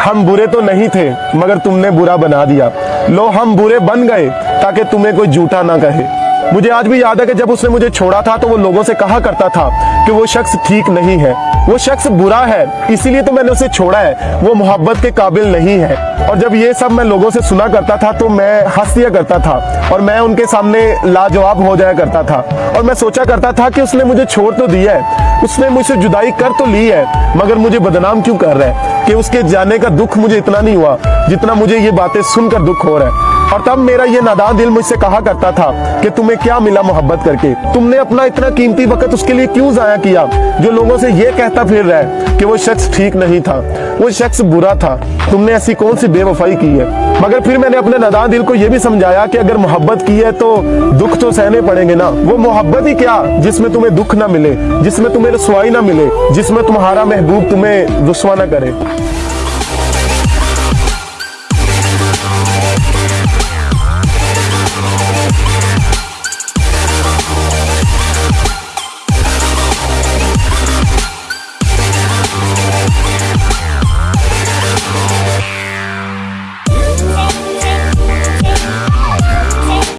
हम बुरे तो नहीं थे, मगर तुमने बुरा बना दिया। लो, हम बुरे बन गए, ताकि तुम्हें कोई झूठा ना कहे। मुझे आज भी याद है कि जब उसने मुझे छोड़ा था तो वो लोगों से कहा करता था कि वो शख्स ठीक नहीं है। वो शख्स बुरा है, इसीलिए तो मैंने उसे छोड़ा है। वो मोहब्बत के काबिल नहीं है। और जब ये सब मैं लोगों से सुना करता था तो मैं हंस दिया करता था, और मैं उनके सामने लाजवाब हो जाया करता था। और मैं सोचा करता था कि उसने मुझे छोड़ तो दिया है, उसने मुझसे जुदाई कर तो ली है, मगर मुझे बदनाम क्यों कर रहा है? कि उसके जाने का दुख मुझे इतना नहीं हुआ जितना मुझे ये बातें सुनकर दुख हो रहा है। और तब मेरा ये नादान दिल मुझसे कहा करता था कि तुम्हें क्या मिला मोहब्बत करके? तुमने अपना इतना कीमती वक्त उसके लिए क्यों जाया किया? जो लोगों से ये कहता फिर रहा है कि वो शख्स ठीक नहीं था, वो शख्स बुरा था। तुमने ऐसी कौन सी बेवफाई की है? मगर फिर मैंने अपने नादान दिल को यह भी समझाया कि अगर मोहब्बत की है तो दुख तो सहने पड़ेंगे ना। वो मोहब्बत ही क्या? जिसमें तुम्हें दुख ना मिले, जिसमें तुम्हें रसवाई ना मिले, जिसमें तुम्हारा महबूब तुम्हें रुसवा ना करे।